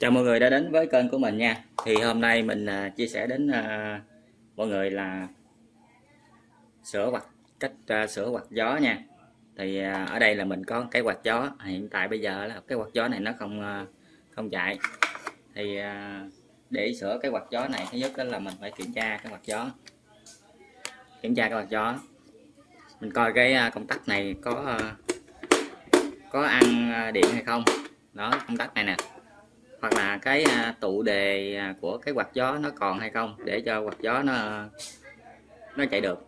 Chào mọi người đã đến với kênh của mình nha. Thì hôm nay mình à, chia sẻ đến à, mọi người là sửa quạt cách à, sửa quạt gió nha. Thì ở đây là mình có cái quạt gió. Hiện tại bây giờ là cái quạt gió này nó không không chạy. Thì để sửa cái quạt gió này, thứ nhất là mình phải kiểm tra cái quạt gió. Kiểm tra cái quạt gió. Mình coi cái công tắc này có có ăn điện hay không. Đó, công tắc này nè hoặc là cái à, tụ đề à, của cái quạt gió nó còn hay không để cho quạt gió nó nó chạy được.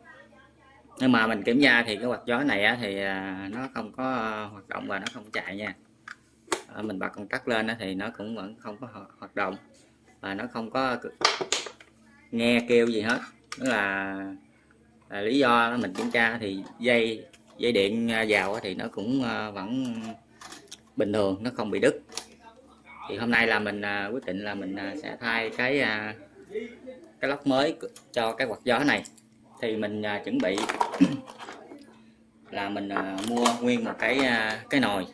Nhưng mà mình kiểm tra thì cái quạt gió này thì à, nó không có hoạt động và nó không chạy nha. Mình bật công tắc lên thì nó cũng vẫn không có hoạt động và nó không có nghe kêu gì hết. Đó là, là lý do mình kiểm tra thì dây dây điện vào thì nó cũng vẫn bình thường nó không bị đứt thì hôm nay là mình à, quyết định là mình à, sẽ thay cái à, cái lốc mới cho cái quạt gió này. Thì mình à, chuẩn bị là mình à, mua nguyên một cái à, cái nồi.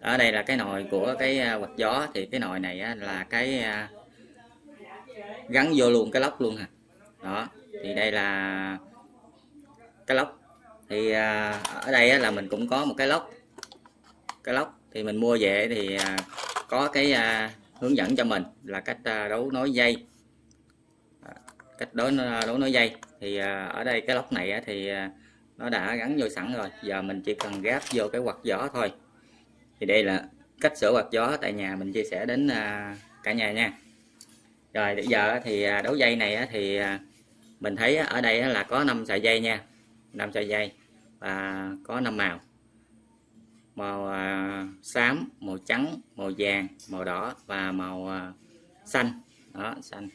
Ở đây là cái nồi của cái à, quạt gió. Thì cái nồi này á, là cái à, gắn vô luôn cái lốc luôn hả? Đó thì đây là cái lốc thì à, ở đây á, là mình cũng có một cái lốc cái lốc thì mình mua về thì à, có cái à, hướng dẫn cho mình là cách à, đấu nối dây. À, cách đấu à, đấu nối dây. Thì à, ở đây cái lốc này á, thì à, nó đã gắn vô sẵn rồi. Giờ mình chỉ cần gáp vô cái quạt gió thôi. Thì đây là cách sửa quạt gió tại nhà mình chia sẻ đến à, cả nhà nha. Rồi bây giờ thì à, đấu dây này á, thì à, mình thấy ở đây là có 5 sợi dây nha. 5 sợi dây và có 5 màu màu à, xám màu trắng màu vàng màu đỏ và màu à, xanh. Đó xanh.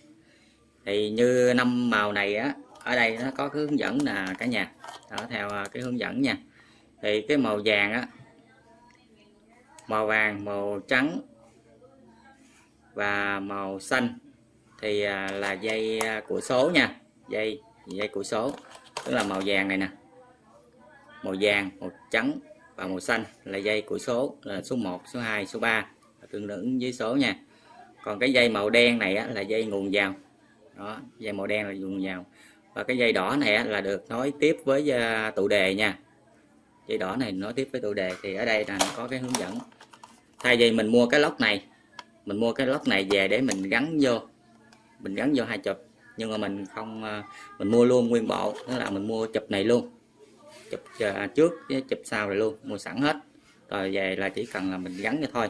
Thì như năm màu này á ở đây nó có cái hướng dẫn là cả nhà. Đó, theo à, cái hướng dẫn nha. Thì cái màu vàng á màu vàng màu trắng và màu xanh thì à, là dây à, của số nha. Dây dây của số. Tức là màu vàng này nè. Màu vàng màu trắng và màu xanh là dây của số là số 1 số 2 số 3 tương ứng với số nha. Còn cái dây màu đen này á, là dây nguồn vào. Đó dây màu đen là nguồn vào. Và cái dây đỏ này á, là được nối tiếp với uh, tụ đề nha. Dây đỏ này nối tiếp với tụ đề thì ở đây là có cái hướng dẫn. Thay vì mình mua cái lốc này mình mua cái lốc này về để mình gắn vô. Mình gắn vô hai chụp. Nhưng mà mình không uh, mình mua luôn nguyên bộ tức là mình mua chụp này luôn chụp à, trước với chụp sau rồi luôn, mua sẵn hết. Rồi về là chỉ cần là mình gắn cho thôi.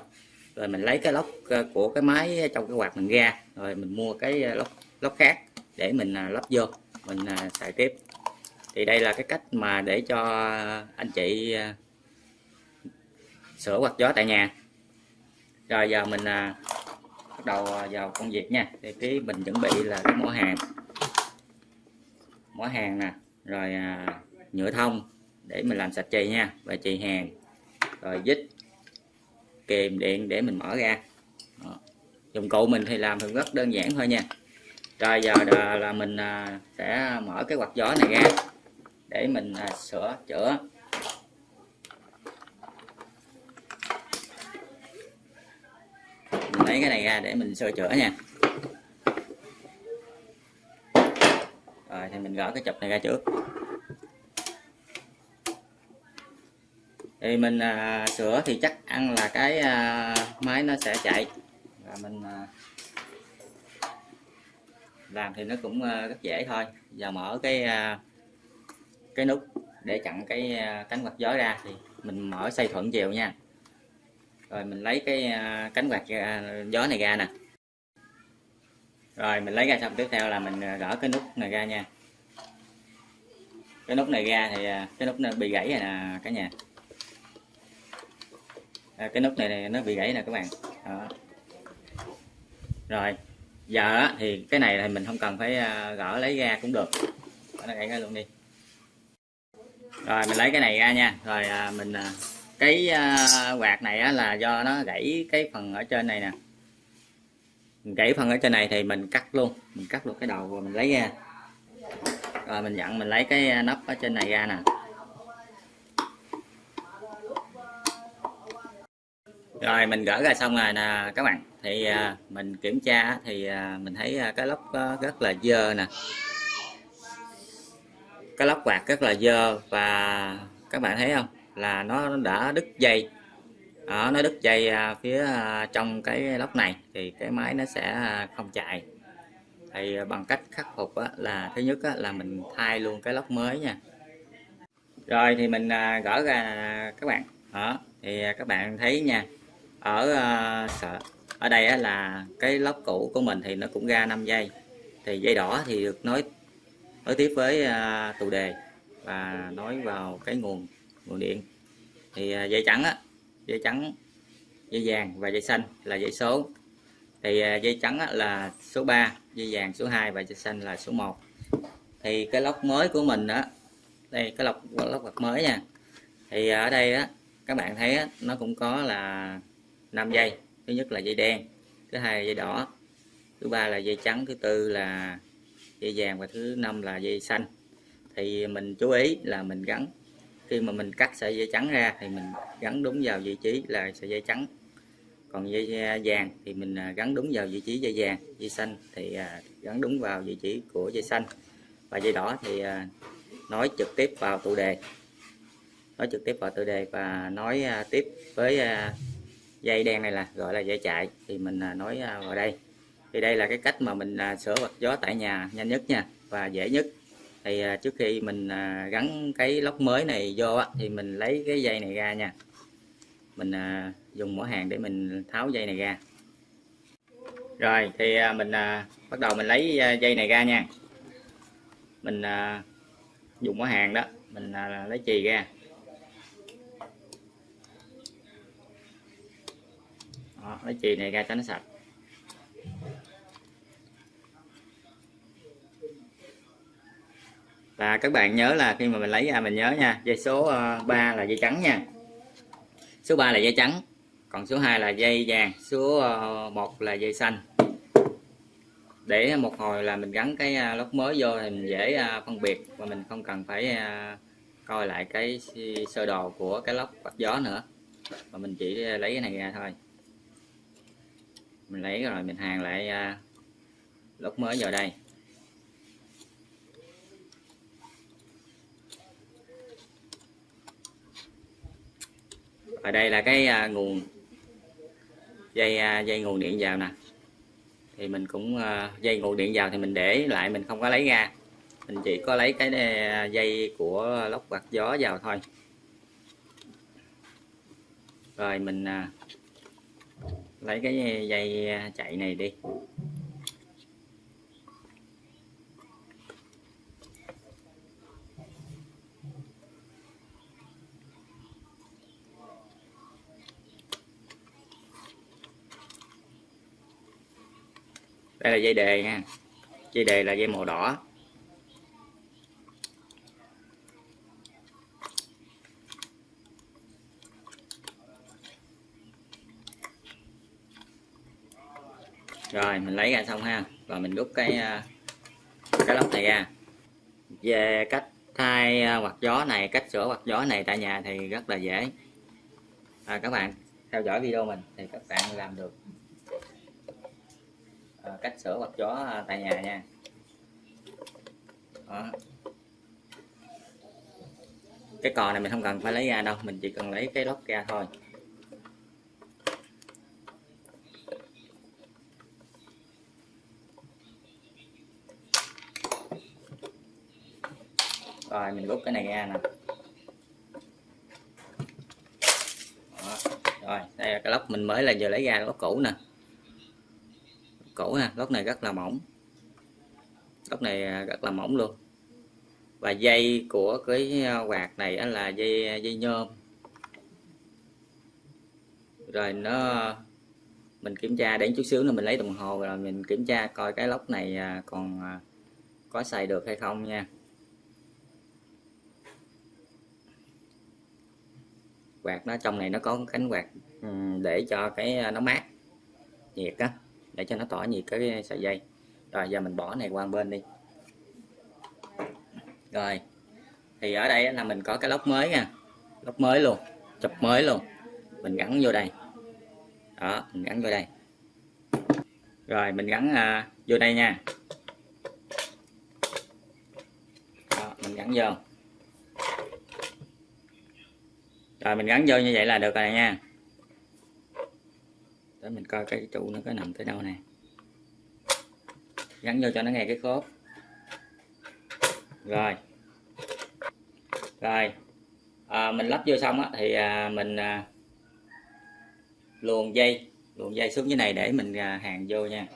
Rồi mình lấy cái lốc à, của cái máy trong cái quạt mình ra, rồi mình mua cái à, lốc lốc khác để mình lắp vô, mình xài tiếp. Thì đây là cái cách mà để cho anh chị sửa quạt gió tại nhà. Rồi giờ mình bắt đầu vào công việc nha. Thì cái mình chuẩn bị là cái mỏ hàng. Mỏ hàng nè, rồi nhựa thông để mình làm sạch chì nha, và chì hàng. Rồi dít kìm điện để mình mở ra. Đó. dụng cụ mình thì làm thì rất đơn giản thôi nha. Rồi giờ là mình à, sẽ mở cái quạt gió này ra để mình à, sửa, chữa. Mình lấy cái này ra để mình sửa chữa nha. Rồi thì mình gỡ cái chụp này ra trước. Thì mình à, sửa thì chắc ăn là cái à, máy nó sẽ chạy. Và mình à, làm thì nó cũng à, rất dễ thôi. Giờ mở cái à, cái nút để chặn cái à, cánh quạt gió ra thì mình mở xoay thuận chiều nha. Rồi mình lấy cái à, cánh quạt à, gió này ra nè. Rồi mình lấy ra xong tiếp theo là mình à, gỡ cái nút này ra nha. Cái nút này ra thì à, cái nút nó bị gãy rồi nè cả nhà à, cái nút này, này nó bị gãy nè các bạn. Đó. rồi giờ thì cái này thì mình không cần phải à, gỡ lấy ra cũng được. Nó gãy ra luôn đi. Rồi mình lấy cái này ra nha. Rồi à, mình à, cái à, quạt này á, là do nó gãy cái phần ở trên này nè. Mình gãy phần ở trên này thì mình cắt luôn. Mình cắt luôn cái đầu rồi mình lấy ra. Rồi mình dặn mình lấy cái à, nắp ở trên này ra nè. Rồi mình gỡ ra xong rồi nè các bạn. Thì à, mình kiểm tra thì à, mình thấy à, cái lốc rất là dơ nè. Cái lốc quạt rất là dơ và các bạn thấy không? Là nó đã đứt dây. Đó, nó đứt dây à, phía à, trong cái lốc này thì cái máy nó sẽ à, không chạy. Thì à, bằng cách khắc phục á, là thứ nhất á, là mình thay luôn cái lốc mới nha. Rồi thì mình à, gỡ ra các bạn. Đó thì à, các bạn thấy nha ở ờ, sở ở đây là cái lốc cũ của mình thì nó cũng ra 5 giây. Thì dây đỏ thì được nối nối tiếp với tụ tù đề và nối vào cái nguồn nguồn điện. Thì ờ, dây trắng á dây trắng dây vàng và dây xanh là dây số. Thì dây trắng là số 3 dây vàng số 2 và dây xanh là số 1 thì cái lốc mới của mình đó đây cái lọc lốc bạc mới nha. Thì ở đây á các bạn thấy á, nó cũng có là 5 dây thứ nhất là dây đen, thứ hai là dây đỏ, thứ ba là dây trắng, thứ tư là dây vàng và thứ năm là dây xanh. Thì mình chú ý là mình gắn. Khi mà mình cắt sợi dây trắng ra thì mình gắn đúng vào vị trí là sợi dây trắng. Còn dây à, vàng thì mình à, gắn đúng vào vị trí dây vàng, dây xanh thì à, gắn đúng vào vị trí của dây xanh. Và dây đỏ thì nói trực tiếp vào tụ đề, nói trực tiếp vào tụ đề và nói tiếp với dây đen này là, gọi là dây chạy thì mình à, nói à, vào đây. Thì đây là cái cách mà mình à, sửa vật gió tại nhà nhanh nhất nha, và dễ nhất. Thì trước khi mình gắn cái lốc mới này vô thì mình lấy cái dây này ra nha. Mình dùng mỏ hàng để mình tháo dây này ra. Rồi, thì mình bắt đầu mình lấy dây này ra nha. Mình dùng mỏ hàng đó, mình lấy chì ra. Đó, lấy chì này ra cho nó sạch. Và các bạn nhớ là khi mà mình lấy ra mình nhớ nha dây số ờ, 3 là dây trắng nha. Số 3 là dây trắng còn số 2 là dây vàng số ờ, 1 là dây xanh. Để một hồi là mình gắn cái ờ, lốc mới vô thì mình dễ phân biệt và mình không cần phải coi lại cái sơ đồ của cái lốc quạt gió nữa. Mà mình chỉ lấy cái này ra thôi mình lấy rồi mình hàng lại à, lốc mới vào đây. Ở đây là cái à, nguồn dây à, dây nguồn điện vào nè. Thì mình cũng à, dây nguồn điện vào thì mình để lại mình không có lấy ra. Mình chỉ có lấy cái à, dây của lốc quạt gió vào thôi. Rồi mình à, lấy cái dây à, chạy này đi. Đây là dây đề nha. Dây đề là dây màu đỏ. Rồi mình lấy ra xong ha. Và mình rút cái à, cái lốc này ra. Về cách thay à, quạt gió này cách sửa quạt gió này tại nhà thì rất là dễ. À, các bạn theo dõi video mình thì các bạn làm được. À, cách sửa quạt gió à, tại nhà nha. Đó. cái cò này mình không cần phải lấy ra đâu mình chỉ cần lấy cái lốc ra thôi. Rồi, mình rút cái này ra nè. Đó. rồi, đây là cái lốc mình mới là giờ lấy ra lốc cũ nè. Cũ ha lốc này rất là mỏng. Lốc này à, rất là mỏng luôn. Và dây của cái à, quạt này là dây à, dây nhôm. Rồi nó, mình kiểm tra đến chút xíu nữa mình lấy đồng hồ rồi mình kiểm tra coi cái lốc này còn có xài được hay không nha. Quạt nó trong này nó có cánh quạt ừ, để cho cái à, nó mát nhiệt á để cho nó tỏa nhiệt cái sợi dây. Rồi giờ mình bỏ này qua bên đi. Rồi thì ở đây là mình có cái lốc mới nha lốc mới luôn chụp mới luôn. Mình gắn vô đây. Đó mình gắn vô đây. Rồi mình gắn à, vô đây nha. Đó, mình gắn vô. Rồi mình gắn vô như vậy là được rồi nha. Để mình coi cái trụ nó có nằm tới đâu nè. Gắn vô cho nó nghe cái khớp. Rồi. Rồi. À, mình lắp vô xong á, thì à, mình à, luồn dây luồn dây xuống dưới này để mình à, hàng vô nha.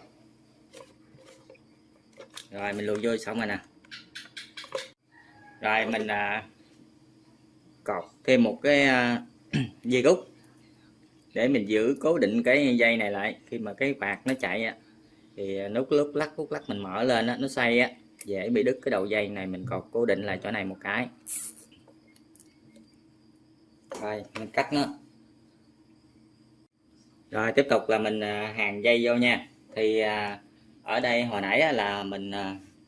Rồi mình luồn vô xong rồi nè. Rồi mình à, cột thêm một cái à, dây rút để mình giữ cố định cái dây này lại. Khi mà cái bạc nó chạy á, thì nút lúc lắc lúc lắc mình mở lên á, nó xoay á, dễ bị đứt cái đầu dây này. Mình cột cố định lại chỗ này một cái. Rồi, mình cắt nó. Rồi, tiếp tục là mình à, hàng dây vô nha. Thì à, ở đây hồi nãy là mình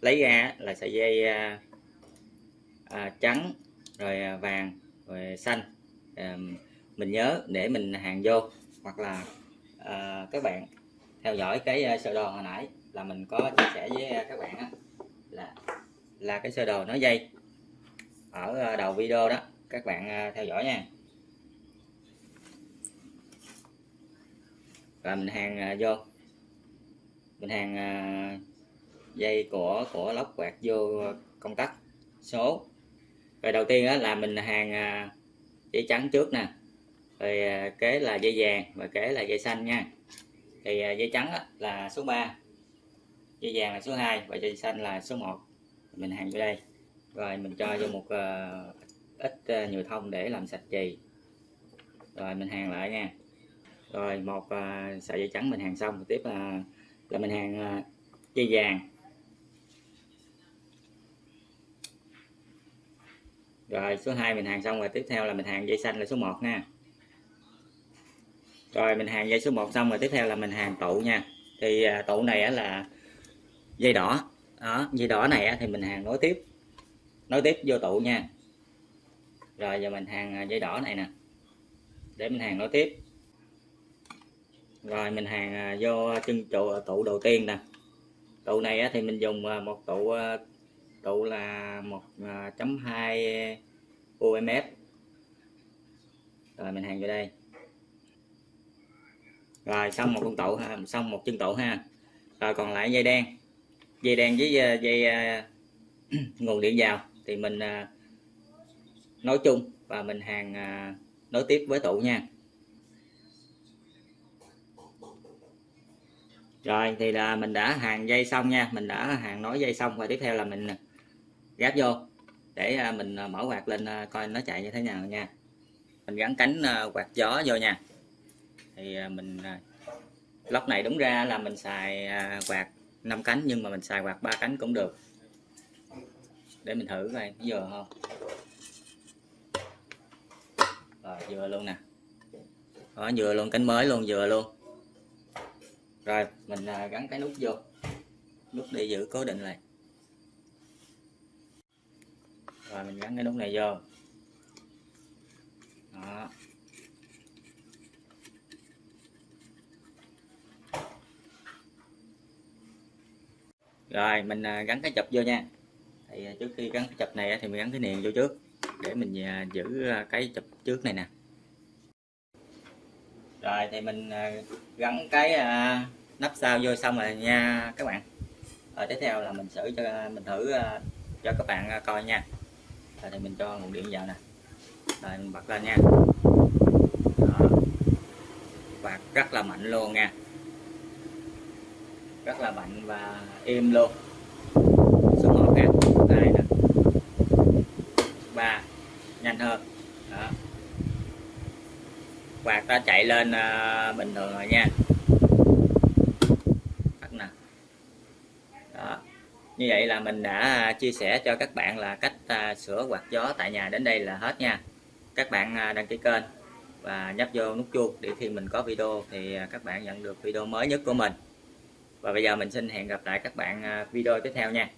lấy ra là sợi dây trắng, rồi vàng rồi xanh. Mình nhớ để mình hàng vô hoặc là ờ, các bạn theo dõi cái ờ, sơ đồ hồi nãy là mình có chia sẻ với ờ, các bạn là là cái sơ đồ nó dây ở đầu video đó. Các bạn theo dõi nha. Và mình hàng vô. Mình hàng dây của của lóc quạt vô công tắc số rồi đầu tiên á, là mình hàng à, dây trắng trước nè. Rồi à, kế là dây vàng và kế là dây xanh nha. Thì à, dây trắng á, là số 3 dây vàng là số 2 và dây xanh là số 1 mình hàng vô đây. Rồi mình cho vô một uh, ít uh, nhựa thông để làm sạch chì. Rồi mình hàng lại nha. Rồi một uh, sợi dây trắng mình hàng xong. Tiếp là là mình hàng uh, dây vàng. Rồi, số 2 mình hàng xong rồi, tiếp theo là mình hàng dây xanh là số 1 nha. Rồi, mình hàng dây số 1 xong rồi, tiếp theo là mình hàng tụ nha. Thì à, tụ này là dây đỏ. Đó, dây đỏ này thì mình hàng nối tiếp. Nối tiếp vô tụ nha. Rồi, giờ mình hàng à, dây đỏ này nè. Để mình hàng nối tiếp. Rồi, mình hàng à, vô chân trụ tụ đầu tiên nè. Tụ này thì mình dùng một tụ tụ là 1.2 UMF à, rồi, mình hàng vô đây. Rồi, xong một con tụ ha, xong một chân tụ ha. Rồi, còn lại dây đen. Dây đen với à, dây à, nguồn điện vào. Thì mình nối chung và mình hàng nối tiếp với tụ nha. Rồi, thì là mình đã hàng dây xong nha. Mình đã hàng nối dây xong. Và tiếp theo là mình gáp vô, để à, mình à, mở quạt lên à, coi nó chạy như thế nào nha. Mình gắn cánh quạt gió vô nha. Thì mình lốc này đúng ra là mình xài quạt 5 cánh, nhưng mà mình xài quạt ba cánh cũng được. Để mình thử coi vừa không? Rồi, vừa luôn nè. Đó, vừa luôn, cánh mới luôn, vừa luôn. Rồi, mình gắn cái nút vô. Nút để giữ cố định lại rồi, mình gắn cái nút này vô. Đó. Rồi, mình à, gắn cái chụp vô nha. Thì à, trước khi gắn cái chụp này thì mình gắn cái niềng vô trước, để mình à, giữ cái chụp trước này nè. Rồi, thì mình gắn cái nắp sau vô xong rồi nha các bạn. Rồi, tiếp theo là mình thử cho mình thử cho các bạn coi nha đây thì mình cho nguồn điện vào nè. Rồi mình bật lên nha. Đó. quạt rất là mạnh luôn nha. Rất là mạnh và im luôn. Số 1 nè đây nè ba nhanh hơn. Đó. quạt ta chạy lên uh, bình thường rồi nha. Như vậy là mình đã à, chia sẻ cho các bạn là cách à, sửa quạt gió tại nhà đến đây là hết nha. Các bạn à, đăng ký kênh và nhấp vô nút chuông để khi mình có video thì các bạn nhận được video mới nhất của mình. Và bây giờ mình xin hẹn gặp lại các bạn video tiếp theo nha.